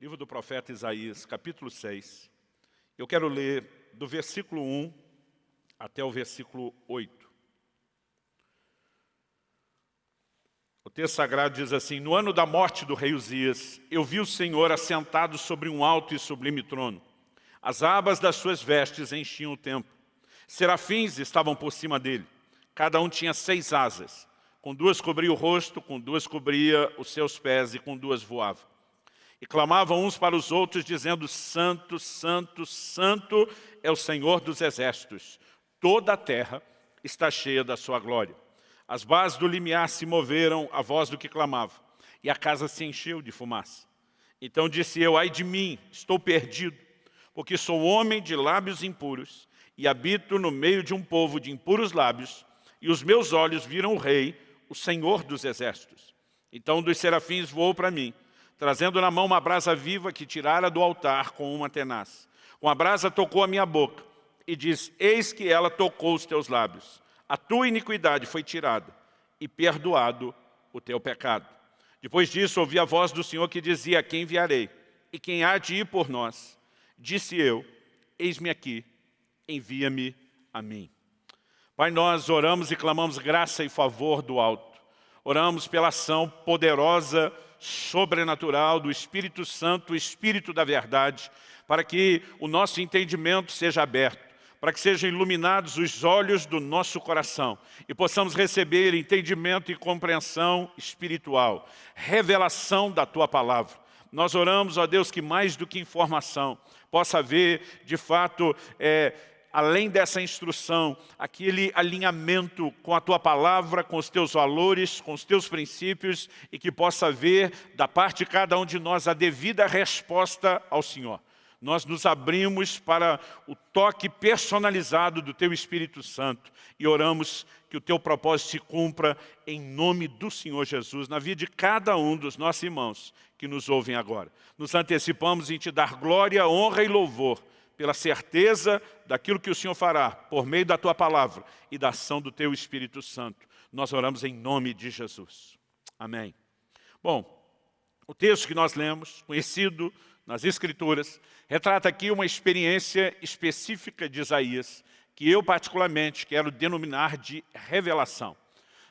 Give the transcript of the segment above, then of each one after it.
Livro do profeta Isaías, capítulo 6. Eu quero ler do versículo 1 até o versículo 8. O texto sagrado diz assim, No ano da morte do rei Uzias, eu vi o Senhor assentado sobre um alto e sublime trono. As abas das suas vestes enchiam o templo. Serafins estavam por cima dele. Cada um tinha seis asas. Com duas cobria o rosto, com duas cobria os seus pés e com duas voava. E clamavam uns para os outros, dizendo, Santo, Santo, Santo é o Senhor dos exércitos. Toda a terra está cheia da sua glória. As bases do limiar se moveram à voz do que clamava, e a casa se encheu de fumaça. Então disse eu, ai de mim, estou perdido, porque sou homem de lábios impuros, e habito no meio de um povo de impuros lábios, e os meus olhos viram o rei, o Senhor dos exércitos. Então um dos serafins voou para mim, trazendo na mão uma brasa viva que tirara do altar com uma tenaz. Com a brasa tocou a minha boca e diz, eis que ela tocou os teus lábios. A tua iniquidade foi tirada e perdoado o teu pecado. Depois disso, ouvi a voz do Senhor que dizia, quem enviarei? E quem há de ir por nós? Disse eu, eis-me aqui, envia-me a mim. Pai, nós oramos e clamamos graça e favor do alto. Oramos pela ação poderosa sobrenatural do Espírito Santo, o Espírito da verdade, para que o nosso entendimento seja aberto, para que sejam iluminados os olhos do nosso coração e possamos receber entendimento e compreensão espiritual, revelação da Tua Palavra. Nós oramos, ó Deus, que mais do que informação, possa haver, de fato, é, além dessa instrução, aquele alinhamento com a Tua Palavra, com os Teus valores, com os Teus princípios, e que possa haver, da parte de cada um de nós, a devida resposta ao Senhor. Nós nos abrimos para o toque personalizado do Teu Espírito Santo e oramos que o Teu propósito se cumpra em nome do Senhor Jesus, na vida de cada um dos nossos irmãos que nos ouvem agora. Nos antecipamos em Te dar glória, honra e louvor, pela certeza daquilo que o Senhor fará, por meio da Tua Palavra e da ação do Teu Espírito Santo. Nós oramos em nome de Jesus. Amém. Bom, o texto que nós lemos, conhecido nas Escrituras, retrata aqui uma experiência específica de Isaías, que eu particularmente quero denominar de revelação.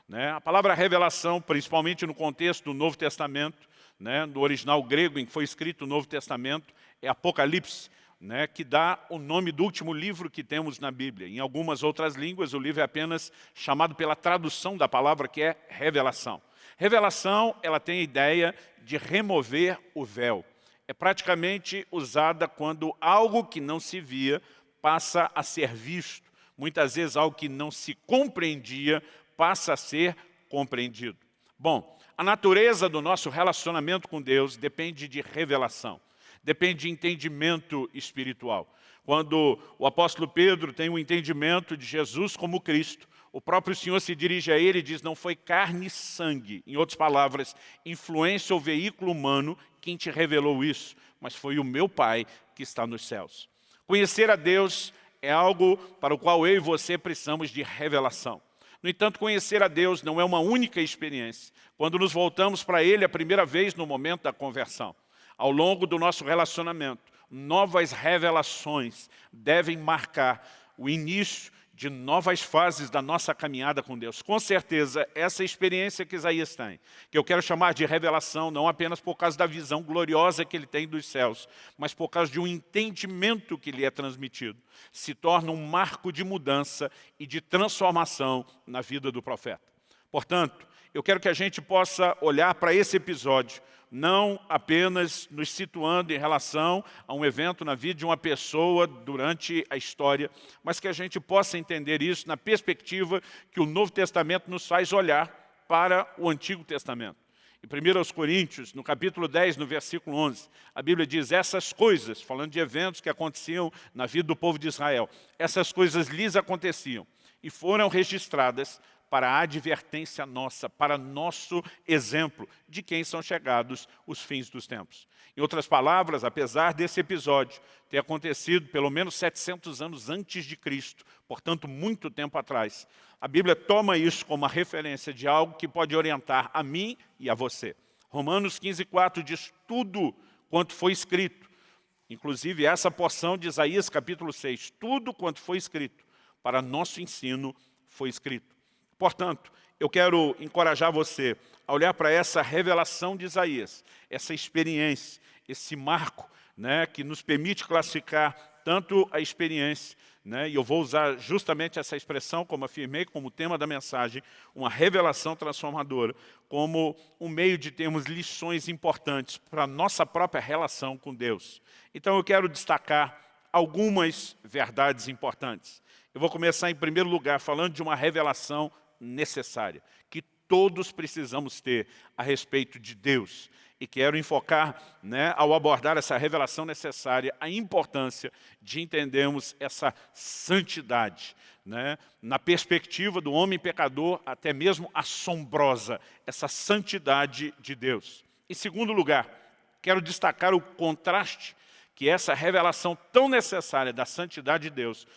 Né? A palavra revelação, principalmente no contexto do Novo Testamento, né, no original grego em que foi escrito o Novo Testamento, é Apocalipse, né, que dá o nome do último livro que temos na Bíblia. Em algumas outras línguas, o livro é apenas chamado pela tradução da palavra, que é revelação. Revelação, ela tem a ideia de remover o véu. É praticamente usada quando algo que não se via passa a ser visto. Muitas vezes algo que não se compreendia passa a ser compreendido. Bom, a natureza do nosso relacionamento com Deus depende de revelação depende de entendimento espiritual. Quando o apóstolo Pedro tem um entendimento de Jesus como Cristo, o próprio Senhor se dirige a ele e diz, não foi carne e sangue, em outras palavras, influência ou veículo humano quem te revelou isso, mas foi o meu Pai que está nos céus. Conhecer a Deus é algo para o qual eu e você precisamos de revelação. No entanto, conhecer a Deus não é uma única experiência. Quando nos voltamos para Ele a primeira vez no momento da conversão. Ao longo do nosso relacionamento, novas revelações devem marcar o início de novas fases da nossa caminhada com Deus. Com certeza, essa experiência que Isaías tem, que eu quero chamar de revelação, não apenas por causa da visão gloriosa que ele tem dos céus, mas por causa de um entendimento que lhe é transmitido, se torna um marco de mudança e de transformação na vida do profeta. Portanto, eu quero que a gente possa olhar para esse episódio não apenas nos situando em relação a um evento na vida de uma pessoa durante a história, mas que a gente possa entender isso na perspectiva que o Novo Testamento nos faz olhar para o Antigo Testamento. Em 1 Coríntios, no capítulo 10, no versículo 11, a Bíblia diz, essas coisas, falando de eventos que aconteciam na vida do povo de Israel, essas coisas lhes aconteciam e foram registradas para a advertência nossa, para nosso exemplo de quem são chegados os fins dos tempos. Em outras palavras, apesar desse episódio ter acontecido pelo menos 700 anos antes de Cristo, portanto, muito tempo atrás, a Bíblia toma isso como uma referência de algo que pode orientar a mim e a você. Romanos 15, 4 diz, tudo quanto foi escrito. Inclusive, essa porção de Isaías capítulo 6, tudo quanto foi escrito para nosso ensino foi escrito. Portanto, eu quero encorajar você a olhar para essa revelação de Isaías, essa experiência, esse marco né, que nos permite classificar tanto a experiência, né, e eu vou usar justamente essa expressão, como afirmei, como tema da mensagem, uma revelação transformadora, como um meio de termos lições importantes para a nossa própria relação com Deus. Então eu quero destacar algumas verdades importantes. Eu vou começar em primeiro lugar falando de uma revelação necessária, que todos precisamos ter a respeito de Deus. E quero enfocar, né, ao abordar essa revelação necessária, a importância de entendermos essa santidade, né, na perspectiva do homem pecador, até mesmo assombrosa, essa santidade de Deus. Em segundo lugar, quero destacar o contraste que essa revelação tão necessária da santidade de Deus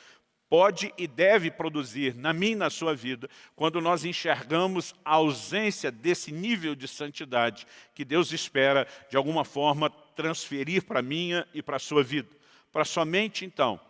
pode e deve produzir na minha e na sua vida, quando nós enxergamos a ausência desse nível de santidade que Deus espera, de alguma forma, transferir para a minha e para a sua vida. Para somente, então,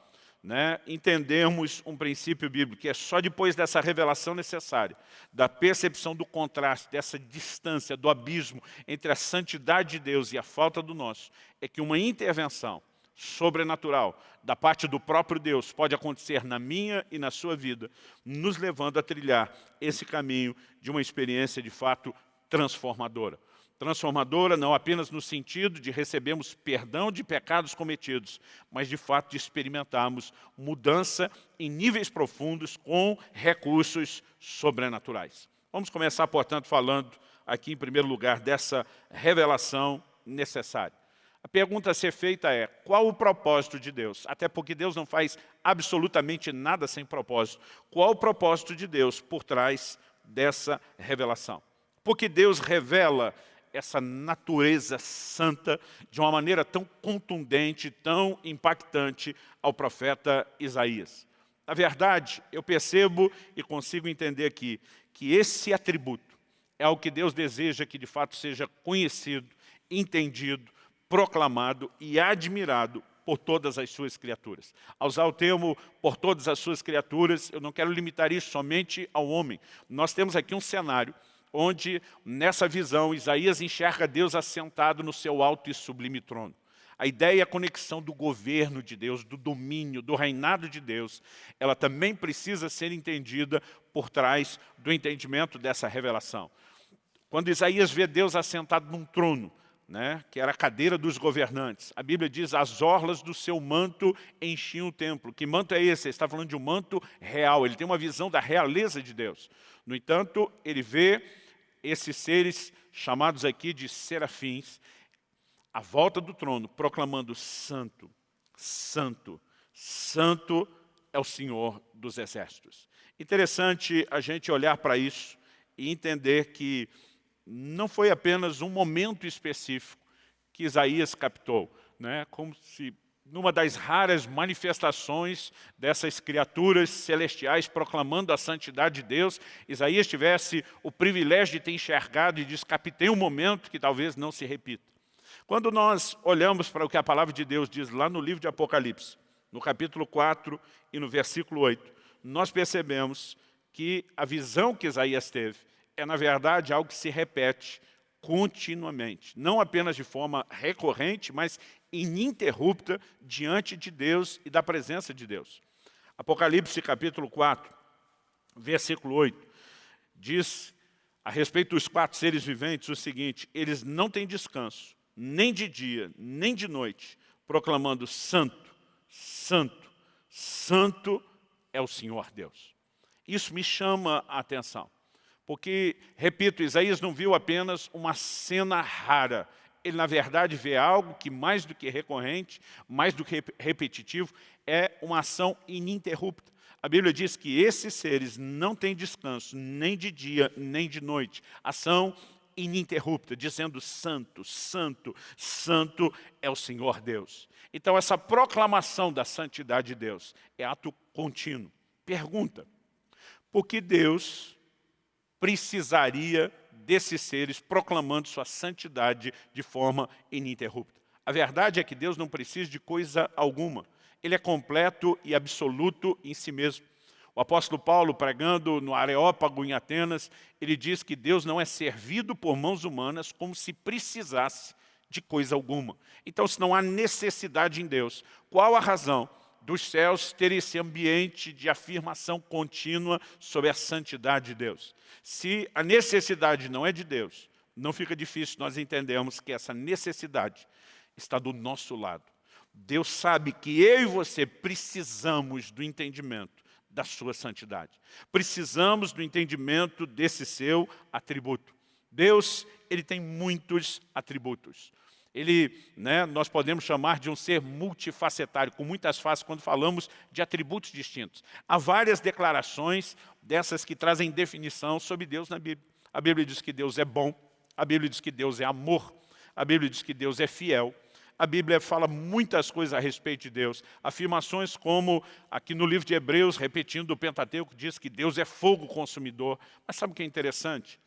né, entendermos um princípio bíblico, que é só depois dessa revelação necessária, da percepção do contraste, dessa distância, do abismo entre a santidade de Deus e a falta do nosso, é que uma intervenção sobrenatural da parte do próprio Deus pode acontecer na minha e na sua vida, nos levando a trilhar esse caminho de uma experiência de fato transformadora. Transformadora não apenas no sentido de recebermos perdão de pecados cometidos, mas de fato de experimentarmos mudança em níveis profundos com recursos sobrenaturais. Vamos começar, portanto, falando aqui em primeiro lugar dessa revelação necessária. A pergunta a ser feita é, qual o propósito de Deus? Até porque Deus não faz absolutamente nada sem propósito. Qual o propósito de Deus por trás dessa revelação? Porque Deus revela essa natureza santa de uma maneira tão contundente, tão impactante ao profeta Isaías. Na verdade, eu percebo e consigo entender aqui que esse atributo é o que Deus deseja que de fato seja conhecido, entendido, proclamado e admirado por todas as suas criaturas. Ao usar o termo por todas as suas criaturas, eu não quero limitar isso somente ao homem. Nós temos aqui um cenário onde, nessa visão, Isaías enxerga Deus assentado no seu alto e sublime trono. A ideia e a conexão do governo de Deus, do domínio, do reinado de Deus, ela também precisa ser entendida por trás do entendimento dessa revelação. Quando Isaías vê Deus assentado num trono, né, que era a cadeira dos governantes. A Bíblia diz, as orlas do seu manto enchiam o templo. Que manto é esse? Ele está falando de um manto real, ele tem uma visão da realeza de Deus. No entanto, ele vê esses seres chamados aqui de serafins, à volta do trono, proclamando santo, santo, santo é o Senhor dos exércitos. Interessante a gente olhar para isso e entender que não foi apenas um momento específico que Isaías captou, né? como se numa das raras manifestações dessas criaturas celestiais proclamando a santidade de Deus, Isaías tivesse o privilégio de ter enxergado e diz, captei um momento que talvez não se repita. Quando nós olhamos para o que a palavra de Deus diz lá no livro de Apocalipse, no capítulo 4 e no versículo 8, nós percebemos que a visão que Isaías teve é, na verdade, algo que se repete continuamente, não apenas de forma recorrente, mas ininterrupta diante de Deus e da presença de Deus. Apocalipse capítulo 4, versículo 8, diz a respeito dos quatro seres viventes o seguinte, eles não têm descanso, nem de dia, nem de noite, proclamando santo, santo, santo é o Senhor Deus. Isso me chama a atenção. Porque, repito, Isaías não viu apenas uma cena rara. Ele, na verdade, vê algo que, mais do que recorrente, mais do que repetitivo, é uma ação ininterrupta. A Bíblia diz que esses seres não têm descanso, nem de dia, nem de noite. Ação ininterrupta, dizendo santo, santo, santo é o Senhor Deus. Então, essa proclamação da santidade de Deus é ato contínuo. Pergunta, por que Deus precisaria desses seres proclamando sua santidade de forma ininterrupta. A verdade é que Deus não precisa de coisa alguma. Ele é completo e absoluto em si mesmo. O apóstolo Paulo, pregando no Areópago em Atenas, ele diz que Deus não é servido por mãos humanas como se precisasse de coisa alguma. Então, se não há necessidade em Deus, qual a razão dos céus ter esse ambiente de afirmação contínua sobre a santidade de Deus? Se a necessidade não é de Deus, não fica difícil nós entendermos que essa necessidade está do nosso lado. Deus sabe que eu e você precisamos do entendimento da sua santidade. Precisamos do entendimento desse seu atributo. Deus, ele tem muitos atributos. Ele, né, nós podemos chamar de um ser multifacetário, com muitas faces, quando falamos de atributos distintos. Há várias declarações dessas que trazem definição sobre Deus na Bíblia. A Bíblia diz que Deus é bom, a Bíblia diz que Deus é amor, a Bíblia diz que Deus é fiel, a Bíblia fala muitas coisas a respeito de Deus. Afirmações como, aqui no livro de Hebreus, repetindo o Pentateuco, diz que Deus é fogo consumidor. Mas sabe o que é interessante?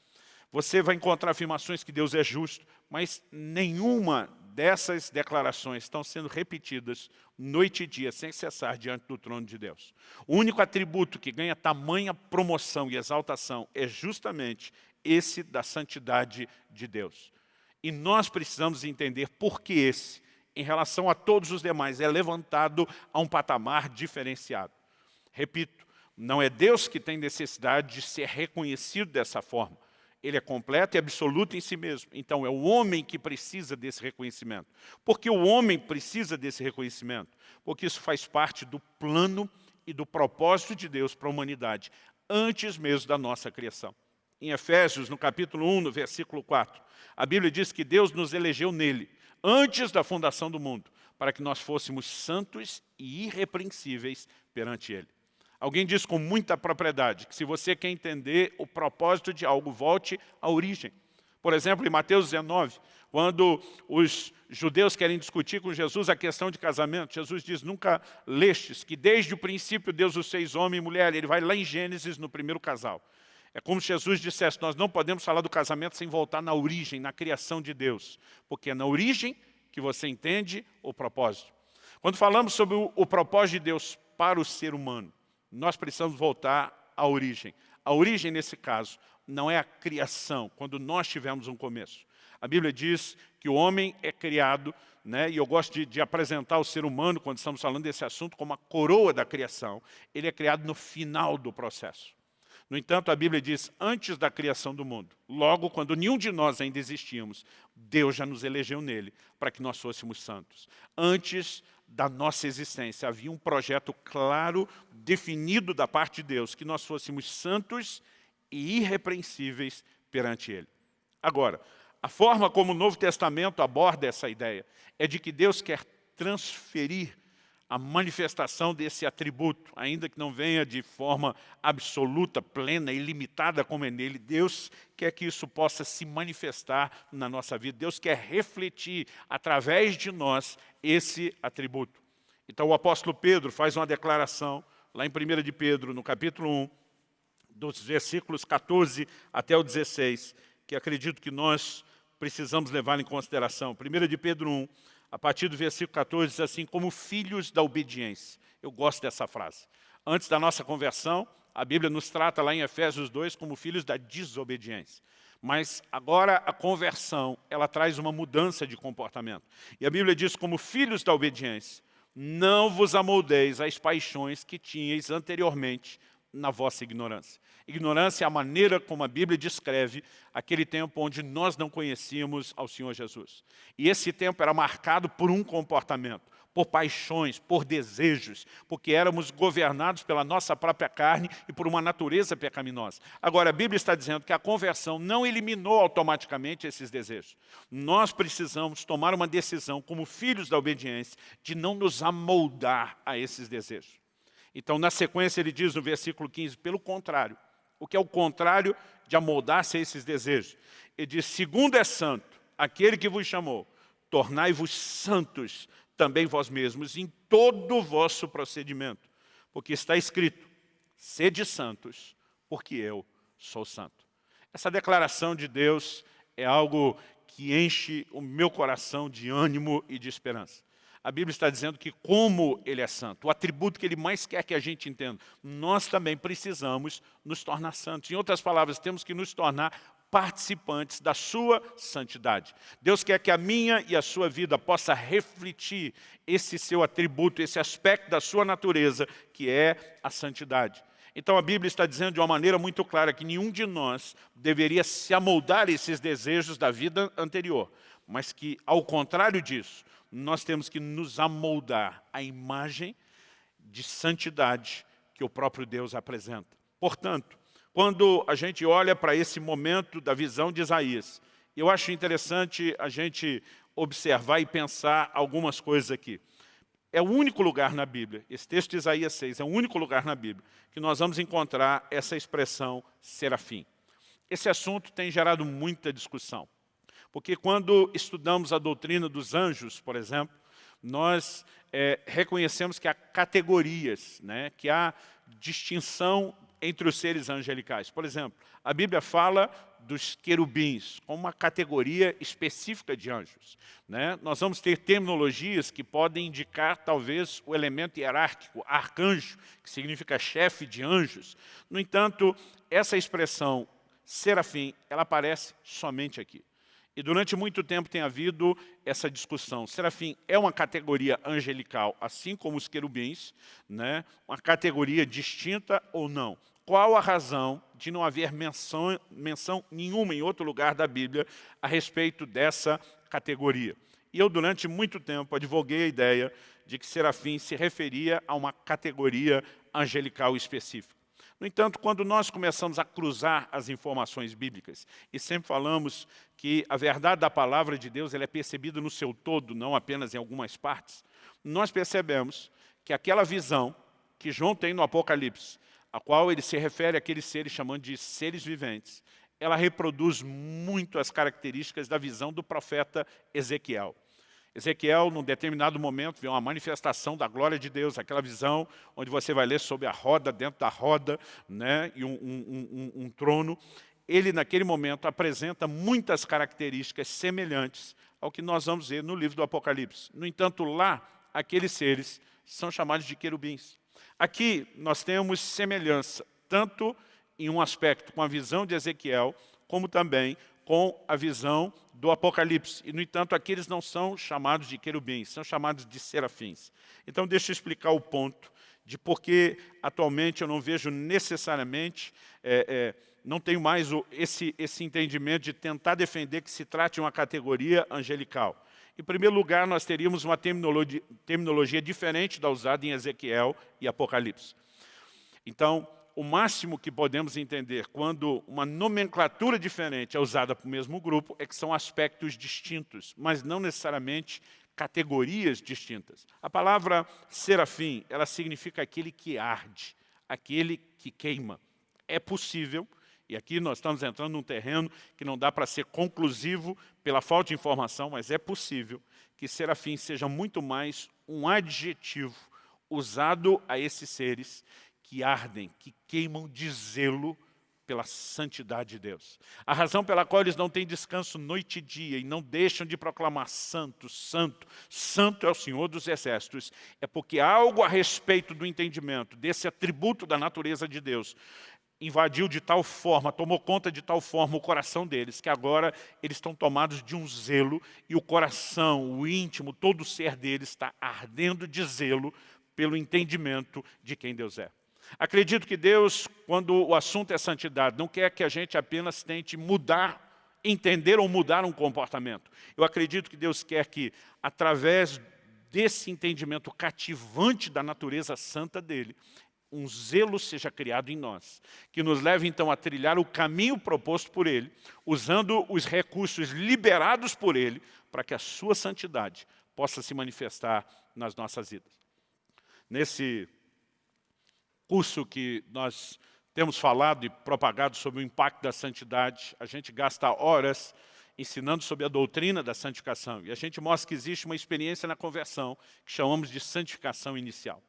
Você vai encontrar afirmações que Deus é justo, mas nenhuma dessas declarações estão sendo repetidas noite e dia, sem cessar, diante do trono de Deus. O único atributo que ganha tamanha promoção e exaltação é justamente esse da santidade de Deus. E nós precisamos entender por que esse em relação a todos os demais, é levantado a um patamar diferenciado. Repito, não é Deus que tem necessidade de ser reconhecido dessa forma. Ele é completo e absoluto em si mesmo. Então, é o homem que precisa desse reconhecimento. Por que o homem precisa desse reconhecimento? Porque isso faz parte do plano e do propósito de Deus para a humanidade, antes mesmo da nossa criação. Em Efésios, no capítulo 1, no versículo 4, a Bíblia diz que Deus nos elegeu nele, antes da fundação do mundo, para que nós fôssemos santos e irrepreensíveis perante Ele. Alguém diz com muita propriedade que se você quer entender o propósito de algo, volte à origem. Por exemplo, em Mateus 19, quando os judeus querem discutir com Jesus a questão de casamento, Jesus diz, nunca lestes que desde o princípio Deus os fez homem e mulher. Ele vai lá em Gênesis, no primeiro casal. É como se Jesus dissesse, nós não podemos falar do casamento sem voltar na origem, na criação de Deus. Porque é na origem que você entende o propósito. Quando falamos sobre o, o propósito de Deus para o ser humano, nós precisamos voltar à origem. A origem, nesse caso, não é a criação, quando nós tivemos um começo. A Bíblia diz que o homem é criado, né, e eu gosto de, de, apresentar o ser humano, quando estamos falando desse assunto, como a coroa da criação. Ele é criado no final do processo. No entanto, a Bíblia diz, antes da criação do mundo, logo quando nenhum de nós ainda existíamos, Deus já nos elegeu nele para que nós fôssemos santos. Antes da nossa existência, havia um projeto claro, definido da parte de Deus, que nós fôssemos santos e irrepreensíveis perante Ele. Agora, a forma como o Novo Testamento aborda essa ideia é de que Deus quer transferir a manifestação desse atributo, ainda que não venha de forma absoluta, plena e limitada como é nele, Deus quer que isso possa se manifestar na nossa vida. Deus quer refletir através de nós esse atributo. Então o apóstolo Pedro faz uma declaração, lá em 1 de Pedro, no capítulo 1, dos versículos 14 até o 16, que acredito que nós precisamos levar em consideração. 1 de Pedro 1, a partir do versículo 14, diz assim, como filhos da obediência. Eu gosto dessa frase. Antes da nossa conversão, a Bíblia nos trata lá em Efésios 2 como filhos da desobediência. Mas agora a conversão, ela traz uma mudança de comportamento. E a Bíblia diz, como filhos da obediência, não vos amoldeis às paixões que tinhais anteriormente na vossa ignorância. Ignorância é a maneira como a Bíblia descreve aquele tempo onde nós não conhecíamos ao Senhor Jesus. E esse tempo era marcado por um comportamento, por paixões, por desejos, porque éramos governados pela nossa própria carne e por uma natureza pecaminosa. Agora, a Bíblia está dizendo que a conversão não eliminou automaticamente esses desejos. Nós precisamos tomar uma decisão, como filhos da obediência, de não nos amoldar a esses desejos. Então, na sequência, ele diz no versículo 15, pelo contrário, o que é o contrário de amoldar-se a esses desejos. Ele diz, segundo é santo, aquele que vos chamou, tornai-vos santos também vós mesmos em todo o vosso procedimento, porque está escrito, sede santos, porque eu sou santo. Essa declaração de Deus é algo que enche o meu coração de ânimo e de esperança. A Bíblia está dizendo que como Ele é santo, o atributo que Ele mais quer que a gente entenda, nós também precisamos nos tornar santos. Em outras palavras, temos que nos tornar participantes da sua santidade. Deus quer que a minha e a sua vida possa refletir esse seu atributo, esse aspecto da sua natureza, que é a santidade. Então a Bíblia está dizendo de uma maneira muito clara que nenhum de nós deveria se amoldar esses desejos da vida anterior, mas que, ao contrário disso, nós temos que nos amoldar à imagem de santidade que o próprio Deus apresenta. Portanto, quando a gente olha para esse momento da visão de Isaías, eu acho interessante a gente observar e pensar algumas coisas aqui. É o único lugar na Bíblia, esse texto de Isaías 6, é o único lugar na Bíblia que nós vamos encontrar essa expressão serafim. Esse assunto tem gerado muita discussão. Porque quando estudamos a doutrina dos anjos, por exemplo, nós é, reconhecemos que há categorias, né, que há distinção entre os seres angelicais. Por exemplo, a Bíblia fala dos querubins, como uma categoria específica de anjos. Né? Nós vamos ter terminologias que podem indicar, talvez, o elemento hierárquico, arcanjo, que significa chefe de anjos. No entanto, essa expressão serafim, ela aparece somente aqui. E durante muito tempo tem havido essa discussão. Serafim é uma categoria angelical, assim como os querubins, né? uma categoria distinta ou não? Qual a razão de não haver menção, menção nenhuma em outro lugar da Bíblia a respeito dessa categoria? E eu, durante muito tempo, advoguei a ideia de que serafim se referia a uma categoria angelical específica. No entanto, quando nós começamos a cruzar as informações bíblicas, e sempre falamos que a verdade da palavra de Deus ela é percebida no seu todo, não apenas em algumas partes, nós percebemos que aquela visão que João tem no Apocalipse, a qual ele se refere àqueles seres chamando de seres viventes, ela reproduz muito as características da visão do profeta Ezequiel. Ezequiel, num determinado momento, vê uma manifestação da glória de Deus, aquela visão onde você vai ler sobre a roda, dentro da roda, né, e um, um, um, um trono. Ele, naquele momento, apresenta muitas características semelhantes ao que nós vamos ver no livro do Apocalipse. No entanto, lá, aqueles seres são chamados de querubins. Aqui, nós temos semelhança, tanto em um aspecto com a visão de Ezequiel, como também com a visão do Apocalipse. E, no entanto, aqueles não são chamados de querubins, são chamados de serafins. Então, deixa eu explicar o ponto de por que atualmente eu não vejo necessariamente, é, é, não tenho mais o, esse, esse entendimento de tentar defender que se trate de uma categoria angelical. Em primeiro lugar, nós teríamos uma terminologia, terminologia diferente da usada em Ezequiel e Apocalipse. Então, o máximo que podemos entender quando uma nomenclatura diferente é usada para o mesmo grupo é que são aspectos distintos, mas não necessariamente categorias distintas. A palavra serafim, ela significa aquele que arde, aquele que queima. É possível, e aqui nós estamos entrando num terreno que não dá para ser conclusivo pela falta de informação, mas é possível que serafim seja muito mais um adjetivo usado a esses seres que ardem, que queimam de zelo pela santidade de Deus. A razão pela qual eles não têm descanso noite e dia e não deixam de proclamar santo, santo, santo é o Senhor dos exércitos, é porque algo a respeito do entendimento desse atributo da natureza de Deus invadiu de tal forma, tomou conta de tal forma o coração deles, que agora eles estão tomados de um zelo e o coração, o íntimo, todo o ser deles está ardendo de zelo pelo entendimento de quem Deus é. Acredito que Deus, quando o assunto é santidade, não quer que a gente apenas tente mudar, entender ou mudar um comportamento. Eu acredito que Deus quer que, através desse entendimento cativante da natureza santa dEle, um zelo seja criado em nós, que nos leve então a trilhar o caminho proposto por Ele, usando os recursos liberados por Ele, para que a sua santidade possa se manifestar nas nossas vidas. Nesse curso que nós temos falado e propagado sobre o impacto da santidade, a gente gasta horas ensinando sobre a doutrina da santificação. E a gente mostra que existe uma experiência na conversão que chamamos de santificação inicial.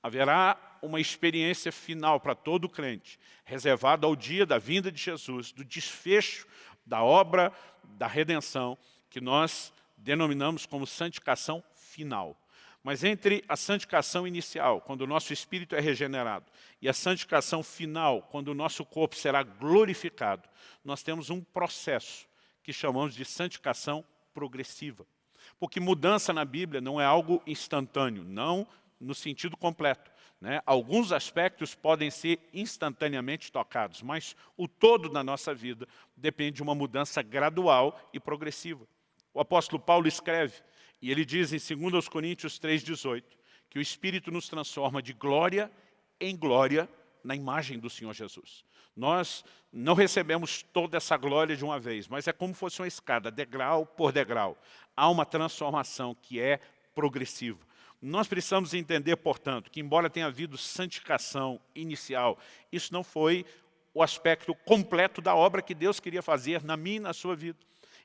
Haverá uma experiência final para todo crente, reservada ao dia da vinda de Jesus, do desfecho da obra da redenção, que nós denominamos como santificação final. Mas entre a santificação inicial, quando o nosso espírito é regenerado, e a santificação final, quando o nosso corpo será glorificado, nós temos um processo que chamamos de santificação progressiva. Porque mudança na Bíblia não é algo instantâneo, não no sentido completo. Né? Alguns aspectos podem ser instantaneamente tocados, mas o todo da nossa vida depende de uma mudança gradual e progressiva. O apóstolo Paulo escreve, e ele diz em 2 Coríntios 3,18, que o Espírito nos transforma de glória em glória na imagem do Senhor Jesus. Nós não recebemos toda essa glória de uma vez, mas é como fosse uma escada, degrau por degrau. Há uma transformação que é progressiva. Nós precisamos entender, portanto, que embora tenha havido santificação inicial, isso não foi o aspecto completo da obra que Deus queria fazer na minha e na sua vida.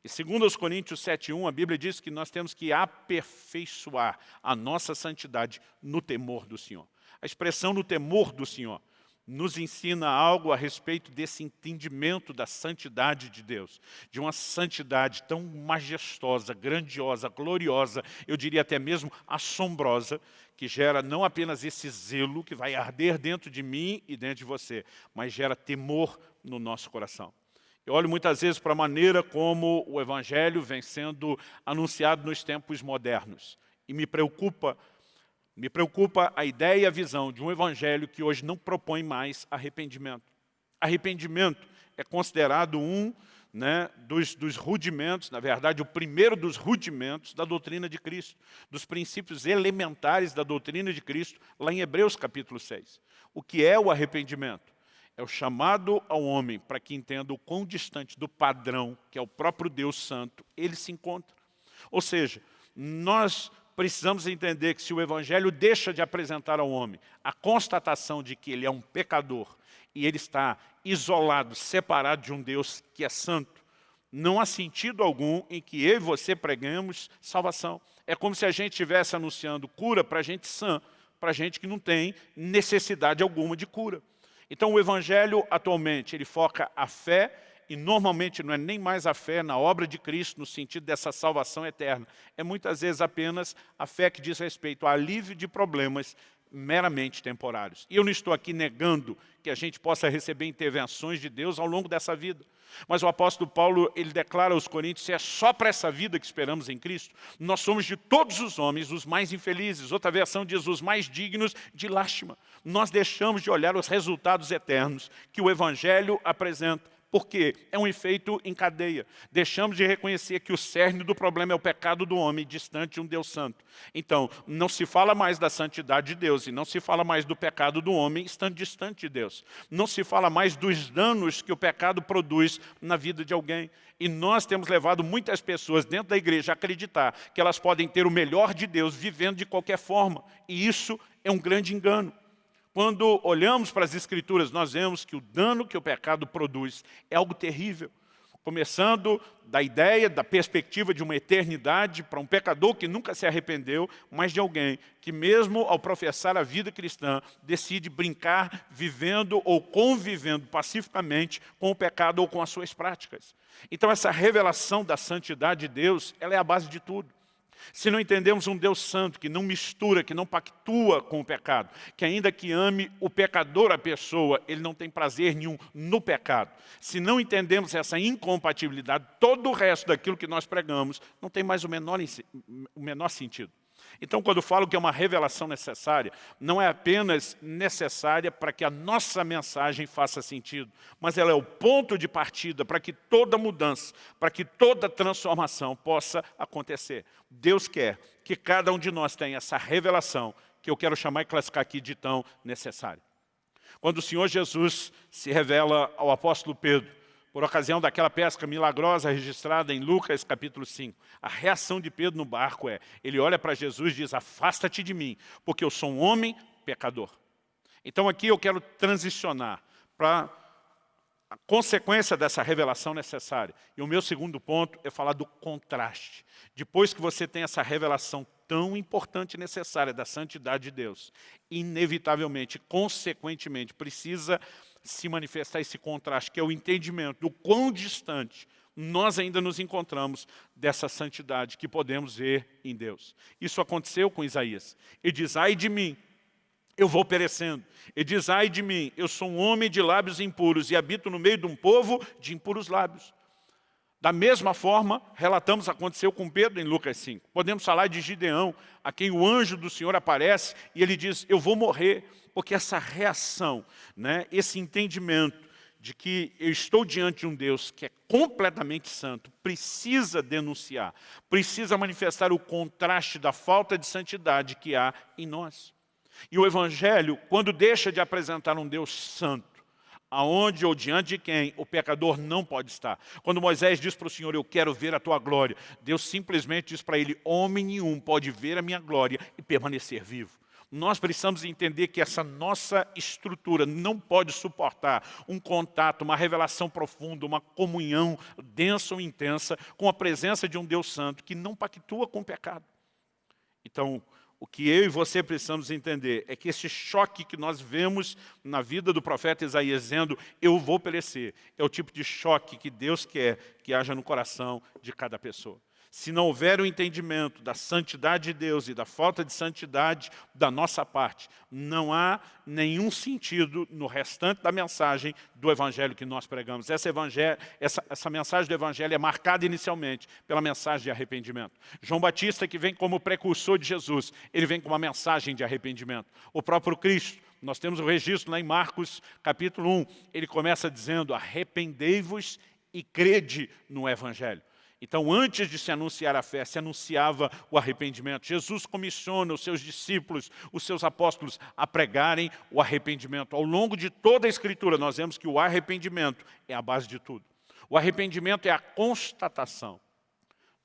E segundo os Coríntios 7.1, a Bíblia diz que nós temos que aperfeiçoar a nossa santidade no temor do Senhor. A expressão no temor do Senhor nos ensina algo a respeito desse entendimento da santidade de Deus, de uma santidade tão majestosa, grandiosa, gloriosa, eu diria até mesmo assombrosa, que gera não apenas esse zelo que vai arder dentro de mim e dentro de você, mas gera temor no nosso coração. Eu olho muitas vezes para a maneira como o Evangelho vem sendo anunciado nos tempos modernos. E me preocupa, me preocupa a ideia e a visão de um Evangelho que hoje não propõe mais arrependimento. Arrependimento é considerado um né, dos, dos, rudimentos, na verdade, o primeiro dos rudimentos da doutrina de Cristo, dos princípios elementares da doutrina de Cristo, lá em Hebreus capítulo 6. O que é o arrependimento? É o chamado ao homem para que entenda o quão distante do padrão, que é o próprio Deus Santo, ele se encontra. Ou seja, nós precisamos entender que se o Evangelho deixa de apresentar ao homem a constatação de que ele é um pecador e ele está isolado, separado de um Deus que é santo, não há sentido algum em que eu e você preguemos salvação. É como se a gente estivesse anunciando cura para gente sã, para gente que não tem necessidade alguma de cura. Então o Evangelho atualmente ele foca a fé e normalmente não é nem mais a fé na obra de Cristo no sentido dessa salvação eterna. É muitas vezes apenas a fé que diz respeito ao alívio de problemas meramente temporários. E eu não estou aqui negando que a gente possa receber intervenções de Deus ao longo dessa vida. Mas o apóstolo Paulo, ele declara aos coríntios, se é só para essa vida que esperamos em Cristo, nós somos de todos os homens os mais infelizes. Outra versão diz os mais dignos de lástima. Nós deixamos de olhar os resultados eternos que o Evangelho apresenta porque é um efeito em cadeia. Deixamos de reconhecer que o cerne do problema é o pecado do homem, distante de um Deus santo. Então, não se fala mais da santidade de Deus e não se fala mais do pecado do homem estando distante de Deus. Não se fala mais dos danos que o pecado produz na vida de alguém. E nós temos levado muitas pessoas dentro da igreja a acreditar que elas podem ter o melhor de Deus vivendo de qualquer forma. E isso é um grande engano. Quando olhamos para as Escrituras, nós vemos que o dano que o pecado produz é algo terrível. Começando da ideia, da perspectiva de uma eternidade para um pecador que nunca se arrependeu, mas de alguém que mesmo ao professar a vida cristã, decide brincar, vivendo ou convivendo pacificamente com o pecado ou com as suas práticas. Então essa revelação da santidade de Deus, ela é a base de tudo. Se não entendemos um Deus santo que não mistura, que não pactua com o pecado, que ainda que ame o pecador a pessoa, ele não tem prazer nenhum no pecado. Se não entendemos essa incompatibilidade, todo o resto daquilo que nós pregamos não tem mais o menor, o menor sentido. Então, quando falo que é uma revelação necessária, não é apenas necessária para que a nossa mensagem faça sentido, mas ela é o ponto de partida para que toda mudança, para que toda transformação possa acontecer. Deus quer que cada um de nós tenha essa revelação, que eu quero chamar e classificar aqui de tão necessária. Quando o Senhor Jesus se revela ao apóstolo Pedro, por ocasião daquela pesca milagrosa registrada em Lucas capítulo 5. A reação de Pedro no barco é, ele olha para Jesus e diz, afasta-te de mim, porque eu sou um homem pecador. Então aqui eu quero transicionar para a consequência dessa revelação necessária. E o meu segundo ponto é falar do contraste. Depois que você tem essa revelação tão importante e necessária da santidade de Deus, inevitavelmente, consequentemente, precisa se manifestar esse contraste, que é o entendimento do quão distante nós ainda nos encontramos dessa santidade que podemos ver em Deus. Isso aconteceu com Isaías. Ele diz, ai de mim, eu vou perecendo. Ele diz, ai de mim, eu sou um homem de lábios impuros e habito no meio de um povo de impuros lábios. Da mesma forma, relatamos aconteceu com Pedro em Lucas 5. Podemos falar de Gideão, a quem o anjo do Senhor aparece e ele diz, eu vou morrer, porque essa reação, né, esse entendimento, de que eu estou diante de um Deus que é completamente santo, precisa denunciar, precisa manifestar o contraste da falta de santidade que há em nós. E o Evangelho, quando deixa de apresentar um Deus santo, aonde ou diante de quem o pecador não pode estar. Quando Moisés diz para o Senhor, eu quero ver a tua glória, Deus simplesmente diz para ele, homem nenhum pode ver a minha glória e permanecer vivo. Nós precisamos entender que essa nossa estrutura não pode suportar um contato, uma revelação profunda, uma comunhão densa ou intensa com a presença de um Deus Santo que não pactua com o pecado. Então, o que eu e você precisamos entender é que esse choque que nós vemos na vida do profeta Isaías dizendo, eu vou perecer, é o tipo de choque que Deus quer que haja no coração de cada pessoa. Se não houver o entendimento da santidade de Deus e da falta de santidade da nossa parte, não há nenhum sentido no restante da mensagem do Evangelho que nós pregamos. Essa, essa, essa mensagem do Evangelho é marcada inicialmente pela mensagem de arrependimento. João Batista, que vem como precursor de Jesus, ele vem com uma mensagem de arrependimento. O próprio Cristo, nós temos o registro lá em Marcos capítulo 1, ele começa dizendo, arrependei-vos e crede no Evangelho. Então, antes de se anunciar a fé, se anunciava o arrependimento. Jesus comissiona os seus discípulos, os seus apóstolos, a pregarem o arrependimento. Ao longo de toda a Escritura, nós vemos que o arrependimento é a base de tudo. O arrependimento é a constatação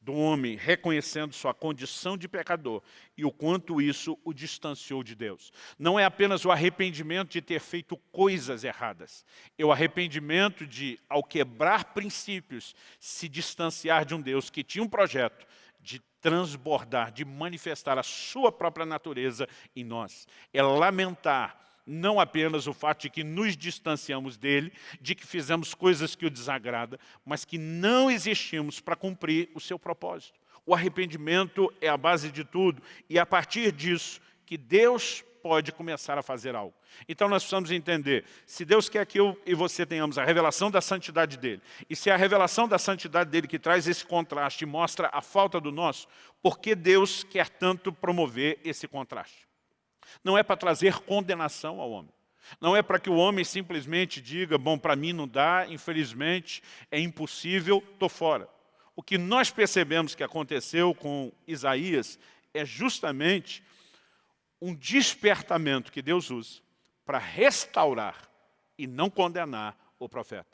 do homem reconhecendo sua condição de pecador e o quanto isso o distanciou de Deus. Não é apenas o arrependimento de ter feito coisas erradas, é o arrependimento de, ao quebrar princípios, se distanciar de um Deus que tinha um projeto de transbordar, de manifestar a sua própria natureza em nós. É lamentar não apenas o fato de que nos distanciamos dele, de que fizemos coisas que o desagrada, mas que não existimos para cumprir o seu propósito. O arrependimento é a base de tudo e é a partir disso que Deus pode começar a fazer algo. Então nós precisamos entender, se Deus quer que eu e você tenhamos a revelação da santidade dEle, e se é a revelação da santidade dEle que traz esse contraste e mostra a falta do nosso, por que Deus quer tanto promover esse contraste? Não é para trazer condenação ao homem. Não é para que o homem simplesmente diga, bom, para mim não dá, infelizmente, é impossível, estou fora. O que nós percebemos que aconteceu com Isaías é justamente um despertamento que Deus usa para restaurar e não condenar o profeta.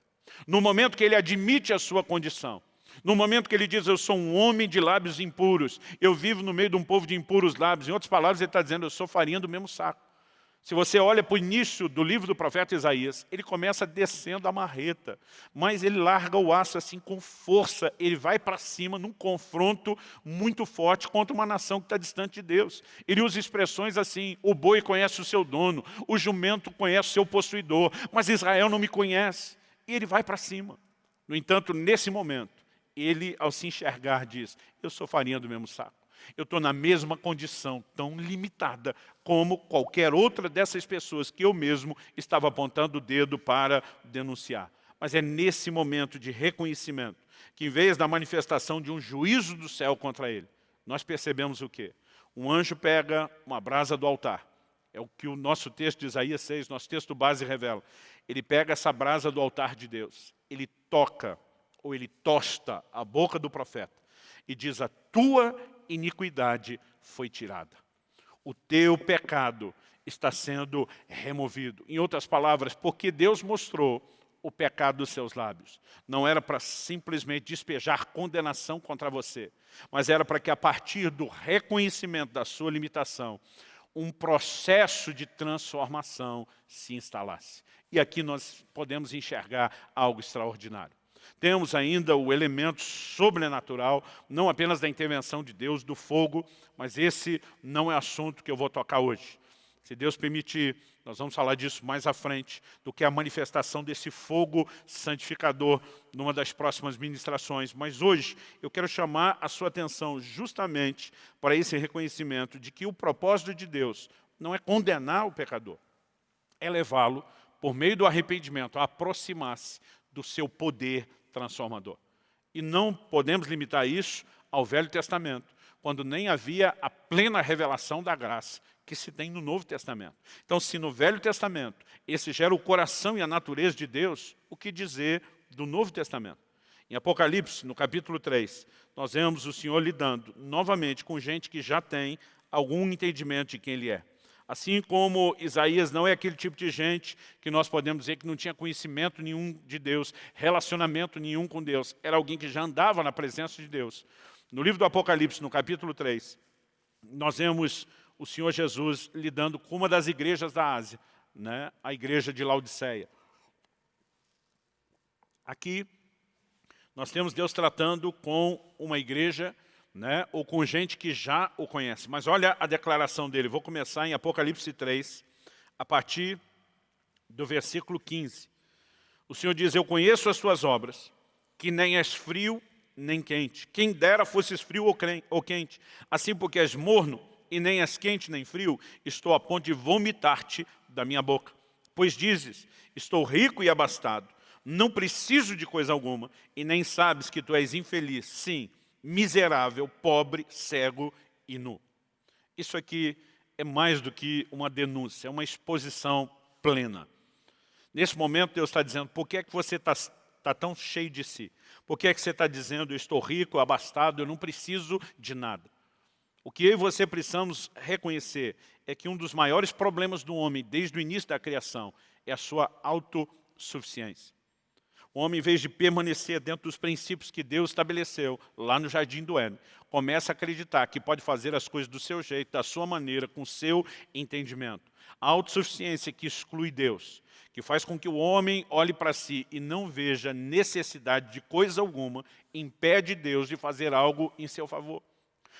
No momento que ele admite a sua condição, no momento que ele diz, eu sou um homem de lábios impuros, eu vivo no meio de um povo de impuros lábios, em outras palavras, ele está dizendo, eu sou farinha do mesmo saco. Se você olha para o início do livro do profeta Isaías, ele começa descendo a marreta, mas ele larga o aço assim com força, ele vai para cima num confronto muito forte contra uma nação que está distante de Deus. Ele usa expressões assim, o boi conhece o seu dono, o jumento conhece o seu possuidor, mas Israel não me conhece. E ele vai para cima. No entanto, nesse momento, ele, ao se enxergar, diz, eu sou farinha do mesmo saco. Eu estou na mesma condição, tão limitada, como qualquer outra dessas pessoas que eu mesmo estava apontando o dedo para denunciar. Mas é nesse momento de reconhecimento que, em vez da manifestação de um juízo do céu contra ele, nós percebemos o quê? Um anjo pega uma brasa do altar. É o que o nosso texto de Isaías 6, nosso texto base revela. Ele pega essa brasa do altar de Deus, ele toca ou ele tosta a boca do profeta e diz, a tua iniquidade foi tirada. O teu pecado está sendo removido. Em outras palavras, porque Deus mostrou o pecado dos seus lábios. Não era para simplesmente despejar condenação contra você, mas era para que a partir do reconhecimento da sua limitação, um processo de transformação se instalasse. E aqui nós podemos enxergar algo extraordinário. Temos ainda o elemento sobrenatural, não apenas da intervenção de Deus, do fogo, mas esse não é assunto que eu vou tocar hoje. Se Deus permitir, nós vamos falar disso mais à frente, do que a manifestação desse fogo santificador numa das próximas ministrações. Mas hoje eu quero chamar a sua atenção justamente para esse reconhecimento de que o propósito de Deus não é condenar o pecador, é levá-lo, por meio do arrependimento, a aproximar-se do seu poder transformador. E não podemos limitar isso ao Velho Testamento, quando nem havia a plena revelação da graça que se tem no Novo Testamento. Então, se no Velho Testamento esse gera o coração e a natureza de Deus, o que dizer do Novo Testamento? Em Apocalipse, no capítulo 3, nós vemos o Senhor lidando novamente com gente que já tem algum entendimento de quem Ele é. Assim como Isaías não é aquele tipo de gente que nós podemos dizer que não tinha conhecimento nenhum de Deus, relacionamento nenhum com Deus. Era alguém que já andava na presença de Deus. No livro do Apocalipse, no capítulo 3, nós vemos o Senhor Jesus lidando com uma das igrejas da Ásia, né? a igreja de Laodiceia. Aqui, nós temos Deus tratando com uma igreja né, ou com gente que já o conhece. Mas olha a declaração dele, vou começar em Apocalipse 3, a partir do versículo 15. O Senhor diz, eu conheço as tuas obras, que nem és frio nem quente. Quem dera fosses frio ou quente. Assim porque és morno e nem és quente nem frio, estou a ponto de vomitar-te da minha boca. Pois dizes, estou rico e abastado, não preciso de coisa alguma, e nem sabes que tu és infeliz, sim, miserável, pobre, cego e nu. Isso aqui é mais do que uma denúncia, é uma exposição plena. Nesse momento Deus está dizendo, por que é que você está tá tão cheio de si? Por que é que você está dizendo, eu estou rico, abastado, eu não preciso de nada? O que eu e você precisamos reconhecer é que um dos maiores problemas do homem, desde o início da criação, é a sua autossuficiência. O homem, em vez de permanecer dentro dos princípios que Deus estabeleceu lá no Jardim do Éden, começa a acreditar que pode fazer as coisas do seu jeito, da sua maneira, com o seu entendimento. A autossuficiência que exclui Deus, que faz com que o homem olhe para si e não veja necessidade de coisa alguma, impede Deus de fazer algo em seu favor.